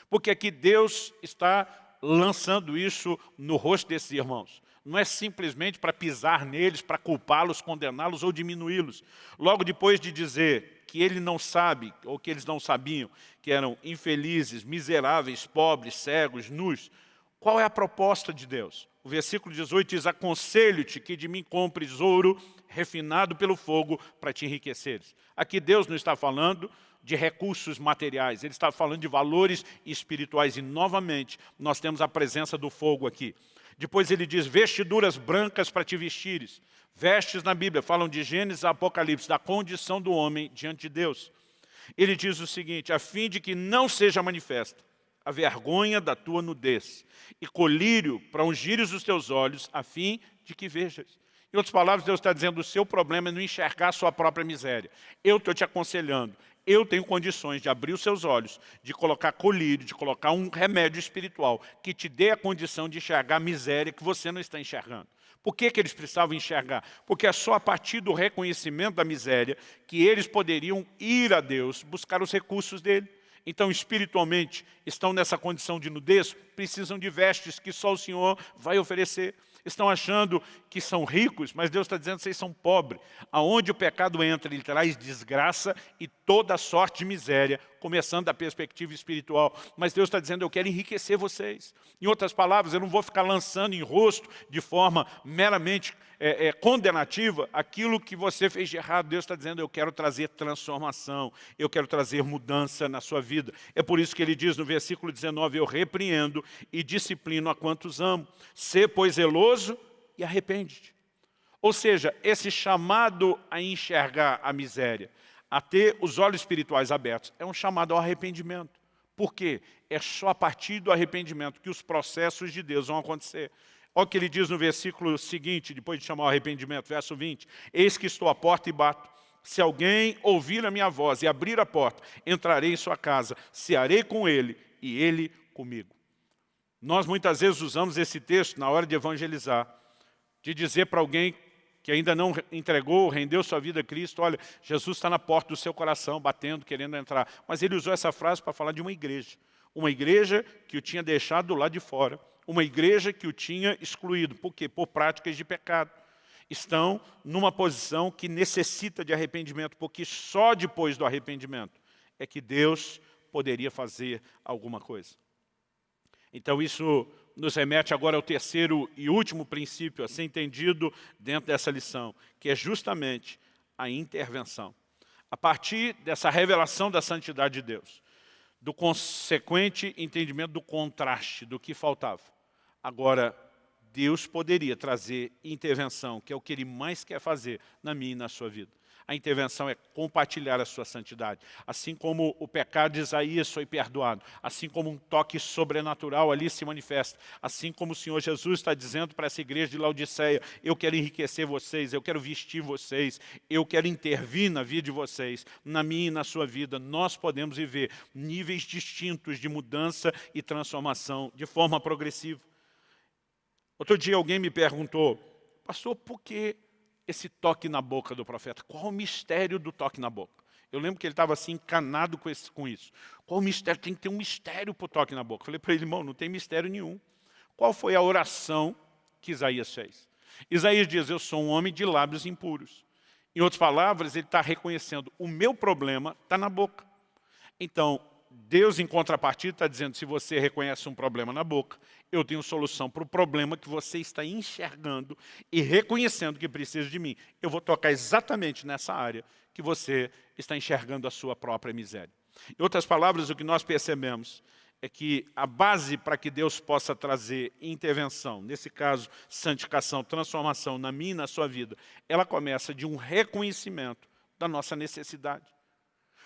Porque aqui Deus está lançando isso no rosto desses irmãos não é simplesmente para pisar neles, para culpá-los, condená-los ou diminuí-los. Logo depois de dizer que ele não sabe, ou que eles não sabiam, que eram infelizes, miseráveis, pobres, cegos, nus, qual é a proposta de Deus? O versículo 18 diz, aconselho-te que de mim compres ouro refinado pelo fogo para te enriqueceres. Aqui Deus não está falando de recursos materiais, Ele está falando de valores espirituais. E, novamente, nós temos a presença do fogo aqui. Depois ele diz, vestiduras brancas para te vestires. Vestes na Bíblia, falam de Gênesis Apocalipse, da condição do homem diante de Deus. Ele diz o seguinte, a fim de que não seja manifesta a vergonha da tua nudez, e colírio para ungires os teus olhos, a fim de que vejas. Em outras palavras, Deus está dizendo, o seu problema é não enxergar a sua própria miséria. Eu estou te aconselhando, eu tenho condições de abrir os seus olhos, de colocar colírio, de colocar um remédio espiritual que te dê a condição de enxergar a miséria que você não está enxergando. Por que, que eles precisavam enxergar? Porque é só a partir do reconhecimento da miséria que eles poderiam ir a Deus, buscar os recursos dele. Então, espiritualmente, estão nessa condição de nudez, precisam de vestes que só o Senhor vai oferecer estão achando que são ricos, mas Deus está dizendo que vocês são pobres. Aonde o pecado entra, ele traz desgraça e toda sorte de miséria, começando da perspectiva espiritual. Mas Deus está dizendo, eu quero enriquecer vocês. Em outras palavras, eu não vou ficar lançando em rosto de forma meramente é, é, condenativa aquilo que você fez de errado. Deus está dizendo, eu quero trazer transformação, eu quero trazer mudança na sua vida. É por isso que ele diz no versículo 19, eu repreendo e disciplino a quantos amo. Ser, pois, zeloso e arrepende-te. Ou seja, esse chamado a enxergar a miséria, a ter os olhos espirituais abertos, é um chamado ao arrependimento. Por quê? É só a partir do arrependimento que os processos de Deus vão acontecer. Olha o que ele diz no versículo seguinte, depois de chamar o arrependimento, verso 20. Eis que estou à porta e bato. Se alguém ouvir a minha voz e abrir a porta, entrarei em sua casa, cearei com ele e ele comigo. Nós muitas vezes usamos esse texto na hora de evangelizar, de dizer para alguém que ainda não entregou, rendeu sua vida a Cristo, olha, Jesus está na porta do seu coração, batendo, querendo entrar. Mas ele usou essa frase para falar de uma igreja. Uma igreja que o tinha deixado do lado de fora, uma igreja que o tinha excluído. Por quê? Por práticas de pecado. Estão numa posição que necessita de arrependimento, porque só depois do arrependimento é que Deus poderia fazer alguma coisa. Então isso nos remete agora ao terceiro e último princípio a ser entendido dentro dessa lição, que é justamente a intervenção. A partir dessa revelação da santidade de Deus, do consequente entendimento do contraste, do que faltava. Agora, Deus poderia trazer intervenção, que é o que Ele mais quer fazer na minha e na sua vida. A intervenção é compartilhar a sua santidade. Assim como o pecado de Isaías foi perdoado, assim como um toque sobrenatural ali se manifesta, assim como o Senhor Jesus está dizendo para essa igreja de Laodiceia, eu quero enriquecer vocês, eu quero vestir vocês, eu quero intervir na vida de vocês, na minha e na sua vida. Nós podemos viver níveis distintos de mudança e transformação de forma progressiva. Outro dia alguém me perguntou, pastor, por que esse toque na boca do profeta? Qual o mistério do toque na boca? Eu lembro que ele estava assim, encanado com, esse, com isso. Qual o mistério? Tem que ter um mistério para o toque na boca. Falei para ele, irmão, não tem mistério nenhum. Qual foi a oração que Isaías fez? Isaías diz, eu sou um homem de lábios impuros. Em outras palavras, ele está reconhecendo, o meu problema está na boca. Então, Deus, em contrapartida, está dizendo, se você reconhece um problema na boca, eu tenho solução para o problema que você está enxergando e reconhecendo que precisa de mim. Eu vou tocar exatamente nessa área que você está enxergando a sua própria miséria. Em outras palavras, o que nós percebemos é que a base para que Deus possa trazer intervenção, nesse caso, santificação, transformação na minha e na sua vida, ela começa de um reconhecimento da nossa necessidade.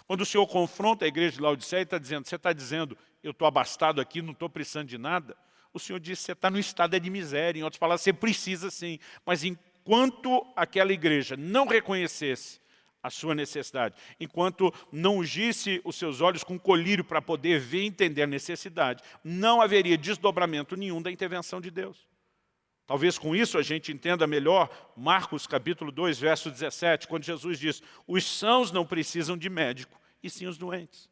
Quando o Senhor confronta a igreja de Laodiceia e está dizendo, você está dizendo, eu estou abastado aqui, não estou precisando de nada, o Senhor diz, você está no estado de miséria, em outras palavras, você precisa sim, mas enquanto aquela igreja não reconhecesse a sua necessidade, enquanto não ungisse os seus olhos com colírio para poder ver e entender a necessidade, não haveria desdobramento nenhum da intervenção de Deus. Talvez com isso a gente entenda melhor Marcos capítulo 2, verso 17, quando Jesus diz, os sãos não precisam de médico, e sim os doentes.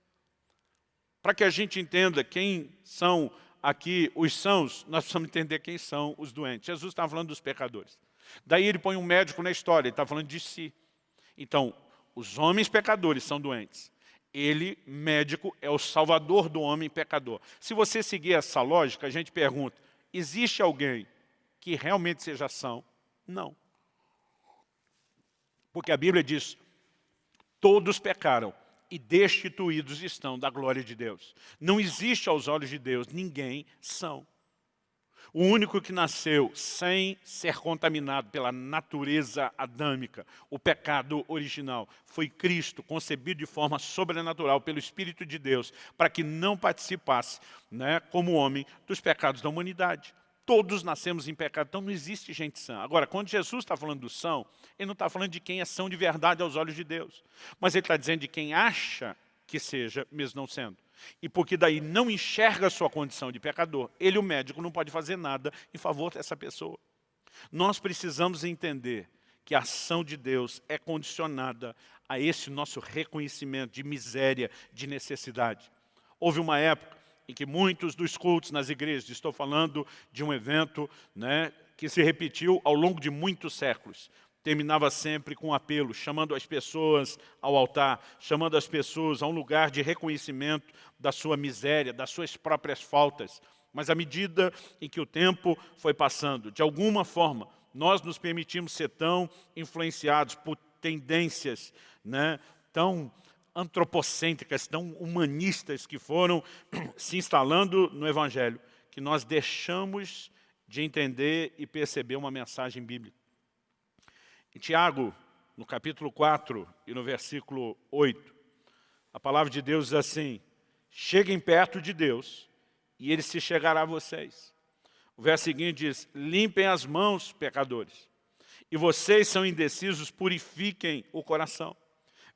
Para que a gente entenda quem são aqui os sãos, nós precisamos entender quem são os doentes. Jesus está falando dos pecadores. Daí ele põe um médico na história, ele está falando de si. Então, os homens pecadores são doentes. Ele, médico, é o salvador do homem pecador. Se você seguir essa lógica, a gente pergunta, existe alguém que realmente seja são? Não. Porque a Bíblia diz, todos pecaram e destituídos estão da glória de Deus. Não existe aos olhos de Deus ninguém são. O único que nasceu sem ser contaminado pela natureza adâmica, o pecado original, foi Cristo, concebido de forma sobrenatural pelo Espírito de Deus, para que não participasse, né, como homem, dos pecados da humanidade. Todos nascemos em pecado, então não existe gente sã. Agora, quando Jesus está falando do são, ele não está falando de quem é são de verdade aos olhos de Deus. Mas ele está dizendo de quem acha que seja, mesmo não sendo. E porque daí não enxerga a sua condição de pecador, ele, o médico, não pode fazer nada em favor dessa pessoa. Nós precisamos entender que a ação de Deus é condicionada a esse nosso reconhecimento de miséria, de necessidade. Houve uma época em que muitos dos cultos nas igrejas, estou falando de um evento né, que se repetiu ao longo de muitos séculos, terminava sempre com um apelo, chamando as pessoas ao altar, chamando as pessoas a um lugar de reconhecimento da sua miséria, das suas próprias faltas. Mas à medida em que o tempo foi passando, de alguma forma, nós nos permitimos ser tão influenciados por tendências né, tão antropocêntricas, tão humanistas que foram se instalando no Evangelho, que nós deixamos de entender e perceber uma mensagem bíblica. Em Tiago, no capítulo 4 e no versículo 8, a palavra de Deus diz assim, cheguem perto de Deus e Ele se chegará a vocês. O verso seguinte diz, limpem as mãos, pecadores, e vocês são indecisos, purifiquem o coração.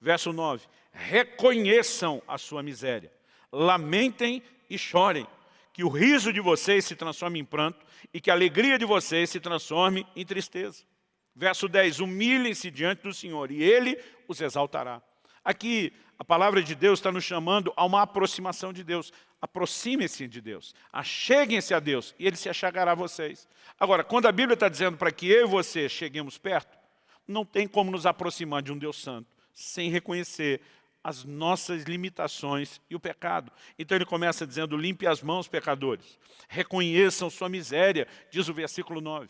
Verso 9, reconheçam a sua miséria, lamentem e chorem, que o riso de vocês se transforme em pranto e que a alegria de vocês se transforme em tristeza. Verso 10, humilhem-se diante do Senhor e Ele os exaltará. Aqui, a palavra de Deus está nos chamando a uma aproximação de Deus. Aproximem-se de Deus, acheguem-se a Deus, e Ele se achegará a vocês. Agora, quando a Bíblia está dizendo para que eu e você cheguemos perto, não tem como nos aproximar de um Deus santo sem reconhecer as nossas limitações e o pecado. Então ele começa dizendo, limpe as mãos, pecadores. Reconheçam sua miséria, diz o versículo 9.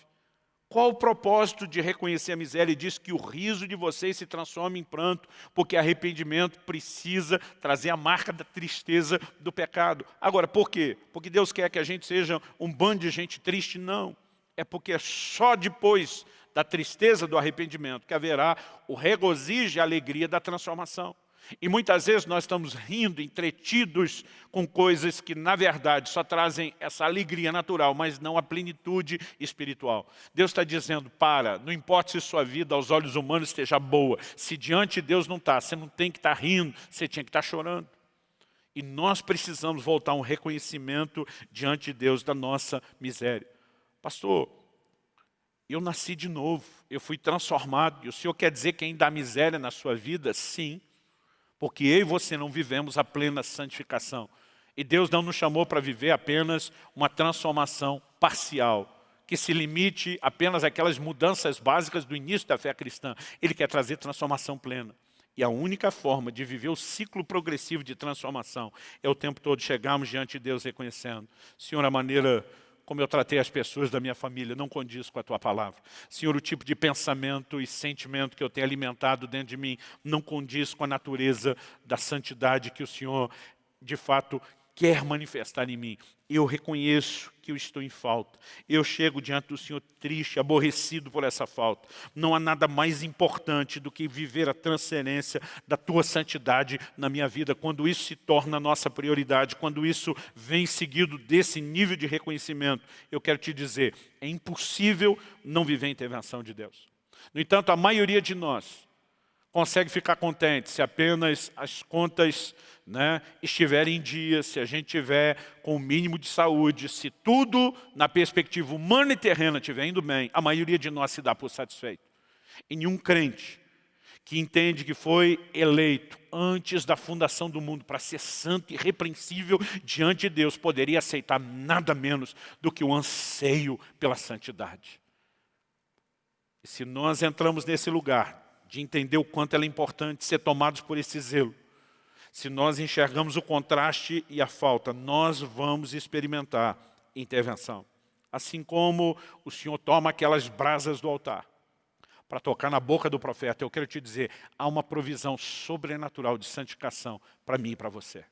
Qual o propósito de reconhecer a miséria? Ele diz que o riso de vocês se transforme em pranto, porque arrependimento precisa trazer a marca da tristeza do pecado. Agora, por quê? Porque Deus quer que a gente seja um bando de gente triste? Não. É porque só depois da tristeza do arrependimento que haverá o regozijo e a alegria da transformação. E muitas vezes nós estamos rindo, entretidos com coisas que, na verdade, só trazem essa alegria natural, mas não a plenitude espiritual. Deus está dizendo, para, não importa se sua vida aos olhos humanos esteja boa, se diante de Deus não está, você não tem que estar rindo, você tinha que estar chorando. E nós precisamos voltar a um reconhecimento diante de Deus da nossa miséria. Pastor, eu nasci de novo, eu fui transformado, e o Senhor quer dizer que ainda há miséria na sua vida? Sim. Porque eu e você não vivemos a plena santificação. E Deus não nos chamou para viver apenas uma transformação parcial, que se limite apenas àquelas mudanças básicas do início da fé cristã. Ele quer trazer transformação plena. E a única forma de viver o ciclo progressivo de transformação é o tempo todo chegarmos diante de Deus reconhecendo. Senhor, a maneira como eu tratei as pessoas da minha família, não condiz com a Tua palavra. Senhor, o tipo de pensamento e sentimento que eu tenho alimentado dentro de mim não condiz com a natureza da santidade que o Senhor, de fato, quer manifestar em mim. Eu reconheço que eu estou em falta. Eu chego diante do Senhor triste, aborrecido por essa falta. Não há nada mais importante do que viver a transcendência da Tua santidade na minha vida. Quando isso se torna nossa prioridade, quando isso vem seguido desse nível de reconhecimento, eu quero te dizer, é impossível não viver a intervenção de Deus. No entanto, a maioria de nós consegue ficar contente se apenas as contas né, estiverem em dia, se a gente tiver com o mínimo de saúde, se tudo na perspectiva humana e terrena estiver indo bem, a maioria de nós se dá por satisfeito. E nenhum crente que entende que foi eleito antes da fundação do mundo para ser santo e repreensível diante de Deus, poderia aceitar nada menos do que o anseio pela santidade. E se nós entramos nesse lugar, de entender o quanto ela é importante ser tomados por esse zelo. Se nós enxergamos o contraste e a falta, nós vamos experimentar intervenção. Assim como o Senhor toma aquelas brasas do altar para tocar na boca do profeta, eu quero te dizer, há uma provisão sobrenatural de santificação para mim e para você.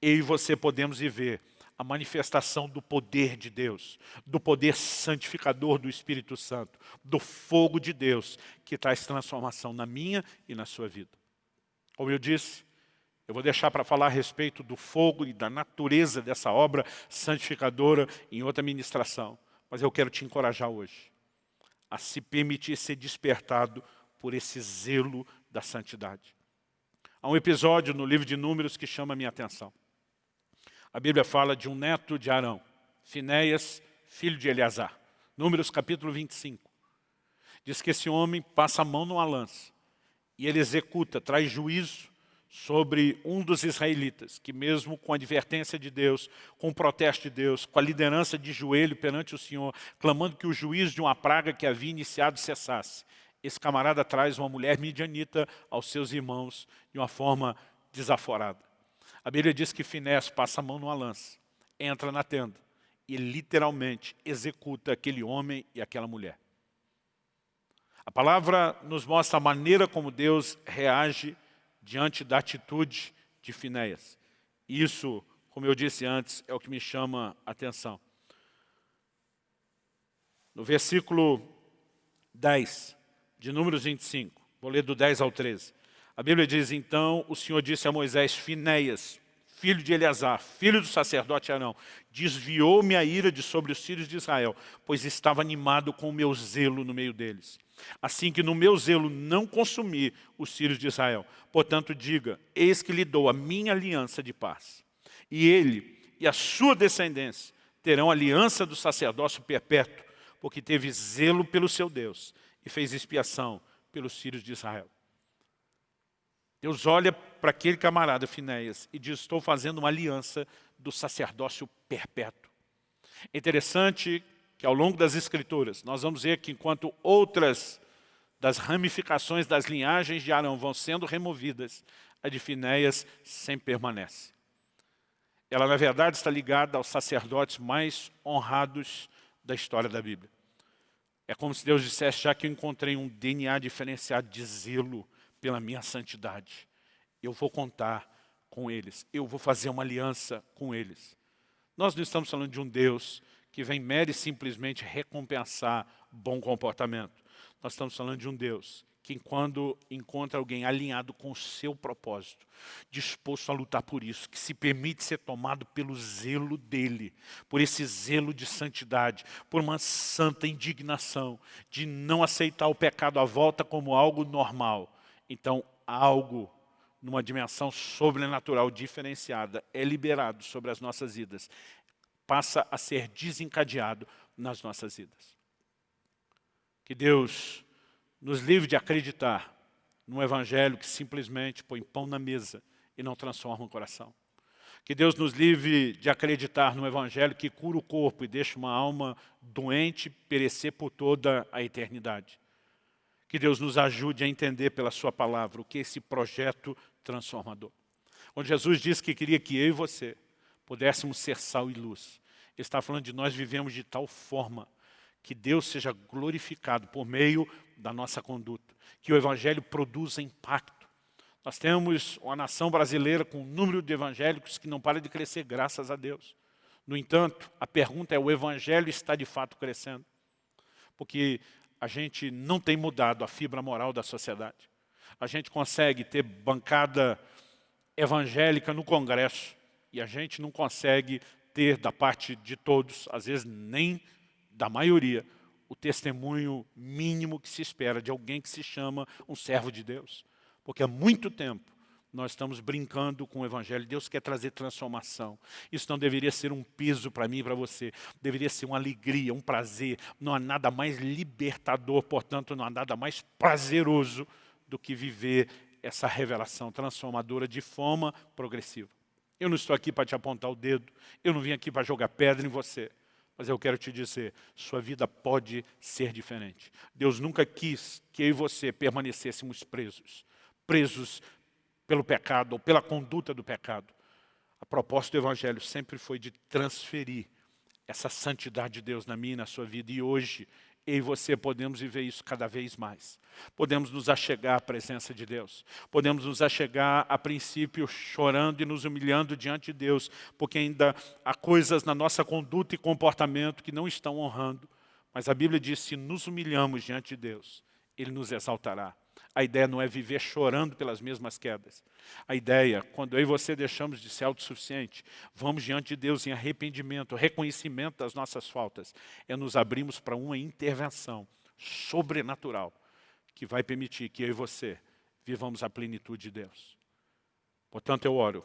Eu e você podemos viver a manifestação do poder de Deus, do poder santificador do Espírito Santo, do fogo de Deus, que traz transformação na minha e na sua vida. Como eu disse, eu vou deixar para falar a respeito do fogo e da natureza dessa obra santificadora em outra ministração. Mas eu quero te encorajar hoje a se permitir ser despertado por esse zelo da santidade. Há um episódio no livro de Números que chama a minha atenção. A Bíblia fala de um neto de Arão, Finéias, filho de Eleazar. Números capítulo 25. Diz que esse homem passa a mão numa lança e ele executa, traz juízo sobre um dos israelitas, que mesmo com a advertência de Deus, com o protesto de Deus, com a liderança de joelho perante o Senhor, clamando que o juízo de uma praga que havia iniciado cessasse, esse camarada traz uma mulher midianita aos seus irmãos de uma forma desaforada. A Bíblia diz que Finés passa a mão numa lança, entra na tenda e literalmente executa aquele homem e aquela mulher. A palavra nos mostra a maneira como Deus reage diante da atitude de Finéias. Isso, como eu disse antes, é o que me chama a atenção. No versículo 10 de Números 25, vou ler do 10 ao 13. A Bíblia diz, então, o Senhor disse a Moisés, Finéias, filho de Eleazar, filho do sacerdote Arão, desviou-me a ira de sobre os filhos de Israel, pois estava animado com o meu zelo no meio deles. Assim que no meu zelo não consumi os filhos de Israel. Portanto, diga, eis que lhe dou a minha aliança de paz. E ele e a sua descendência terão aliança do sacerdócio perpétuo, porque teve zelo pelo seu Deus e fez expiação pelos filhos de Israel. Deus olha para aquele camarada Finéias e diz, estou fazendo uma aliança do sacerdócio perpétuo. É interessante que ao longo das escrituras, nós vamos ver que enquanto outras das ramificações das linhagens de Arão vão sendo removidas, a de Finéias sempre permanece. Ela, na verdade, está ligada aos sacerdotes mais honrados da história da Bíblia. É como se Deus dissesse, já que eu encontrei um DNA diferenciado de zelo pela minha santidade, eu vou contar com eles, eu vou fazer uma aliança com eles. Nós não estamos falando de um Deus que vem mere e simplesmente recompensar bom comportamento. Nós estamos falando de um Deus que quando encontra alguém alinhado com o seu propósito, disposto a lutar por isso, que se permite ser tomado pelo zelo dele, por esse zelo de santidade, por uma santa indignação, de não aceitar o pecado à volta como algo normal. Então, algo numa dimensão sobrenatural diferenciada é liberado sobre as nossas vidas, passa a ser desencadeado nas nossas vidas. Que Deus nos livre de acreditar num evangelho que simplesmente põe pão na mesa e não transforma o coração. Que Deus nos livre de acreditar num evangelho que cura o corpo e deixa uma alma doente perecer por toda a eternidade. Que Deus nos ajude a entender pela sua palavra o que é esse projeto transformador. Onde Jesus disse que queria que eu e você pudéssemos ser sal e luz. Ele está falando de nós vivemos de tal forma que Deus seja glorificado por meio da nossa conduta, que o Evangelho produza impacto. Nós temos uma nação brasileira com um número de evangélicos que não para de crescer, graças a Deus. No entanto, a pergunta é, o Evangelho está de fato crescendo? Porque a gente não tem mudado a fibra moral da sociedade. A gente consegue ter bancada evangélica no Congresso e a gente não consegue ter da parte de todos, às vezes nem da maioria, o testemunho mínimo que se espera de alguém que se chama um servo de Deus. Porque há muito tempo nós estamos brincando com o Evangelho. Deus quer trazer transformação. Isso não deveria ser um peso para mim e para você. Deveria ser uma alegria, um prazer. Não há nada mais libertador, portanto, não há nada mais prazeroso do que viver essa revelação transformadora de forma progressiva. Eu não estou aqui para te apontar o dedo. Eu não vim aqui para jogar pedra em você. Mas eu quero te dizer, sua vida pode ser diferente. Deus nunca quis que eu e você permanecêssemos presos. Presos pelo pecado ou pela conduta do pecado. A proposta do Evangelho sempre foi de transferir essa santidade de Deus na minha e na sua vida. E hoje, eu e você podemos viver isso cada vez mais. Podemos nos achegar à presença de Deus. Podemos nos achegar, a princípio, chorando e nos humilhando diante de Deus, porque ainda há coisas na nossa conduta e comportamento que não estão honrando. Mas a Bíblia diz, se nos humilhamos diante de Deus, Ele nos exaltará. A ideia não é viver chorando pelas mesmas quedas. A ideia, quando eu e você deixamos de ser autossuficiente, vamos diante de Deus em arrependimento, reconhecimento das nossas faltas, é nos abrirmos para uma intervenção sobrenatural que vai permitir que eu e você vivamos a plenitude de Deus. Portanto, eu oro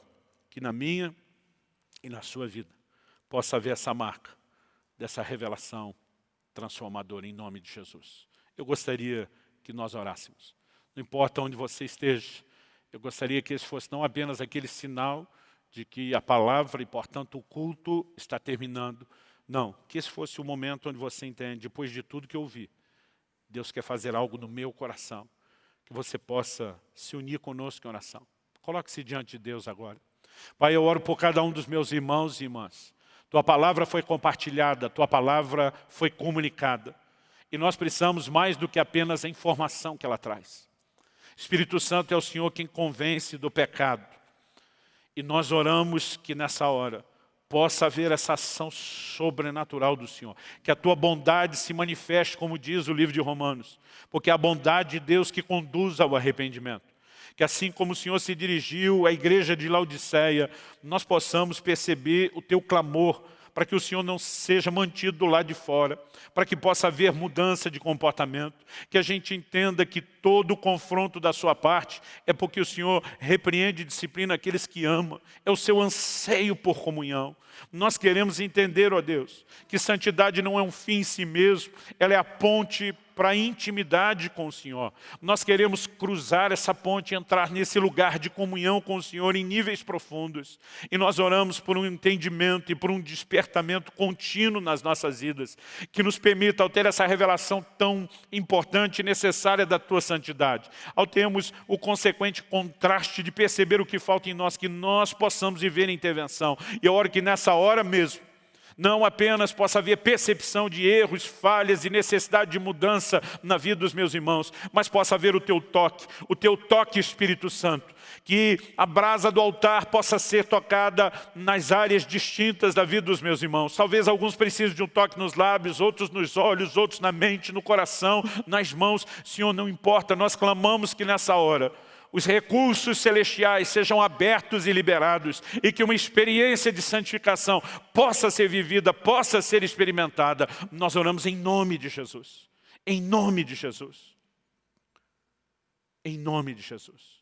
que na minha e na sua vida possa haver essa marca dessa revelação transformadora em nome de Jesus. Eu gostaria que nós orássemos. Não importa onde você esteja, eu gostaria que esse fosse não apenas aquele sinal de que a palavra e, portanto, o culto está terminando. Não, que esse fosse o momento onde você entende, depois de tudo que eu vi, Deus quer fazer algo no meu coração, que você possa se unir conosco em oração. Coloque-se diante de Deus agora. Pai, eu oro por cada um dos meus irmãos e irmãs. Tua palavra foi compartilhada, Tua palavra foi comunicada. E nós precisamos mais do que apenas a informação que ela traz. Espírito Santo é o Senhor quem convence do pecado. E nós oramos que nessa hora possa haver essa ação sobrenatural do Senhor. Que a tua bondade se manifeste, como diz o livro de Romanos. Porque é a bondade de Deus que conduz ao arrependimento. Que assim como o Senhor se dirigiu à igreja de Laodiceia, nós possamos perceber o teu clamor para que o Senhor não seja mantido do lado de fora, para que possa haver mudança de comportamento, que a gente entenda que todo o confronto da sua parte é porque o Senhor repreende e disciplina aqueles que ama, é o seu anseio por comunhão. Nós queremos entender, ó Deus, que santidade não é um fim em si mesmo, ela é a ponte para a intimidade com o Senhor. Nós queremos cruzar essa ponte, entrar nesse lugar de comunhão com o Senhor em níveis profundos. E nós oramos por um entendimento e por um despertamento contínuo nas nossas vidas, que nos permita, ao ter essa revelação tão importante e necessária da Tua santidade, ao termos o consequente contraste de perceber o que falta em nós, que nós possamos viver a intervenção. E eu oro que nessa hora mesmo, não apenas possa haver percepção de erros, falhas e necessidade de mudança na vida dos meus irmãos, mas possa haver o teu toque, o teu toque Espírito Santo, que a brasa do altar possa ser tocada nas áreas distintas da vida dos meus irmãos. Talvez alguns precisem de um toque nos lábios, outros nos olhos, outros na mente, no coração, nas mãos. Senhor, não importa, nós clamamos que nessa hora os recursos celestiais sejam abertos e liberados e que uma experiência de santificação possa ser vivida, possa ser experimentada. Nós oramos em nome de Jesus. Em nome de Jesus. Em nome de Jesus.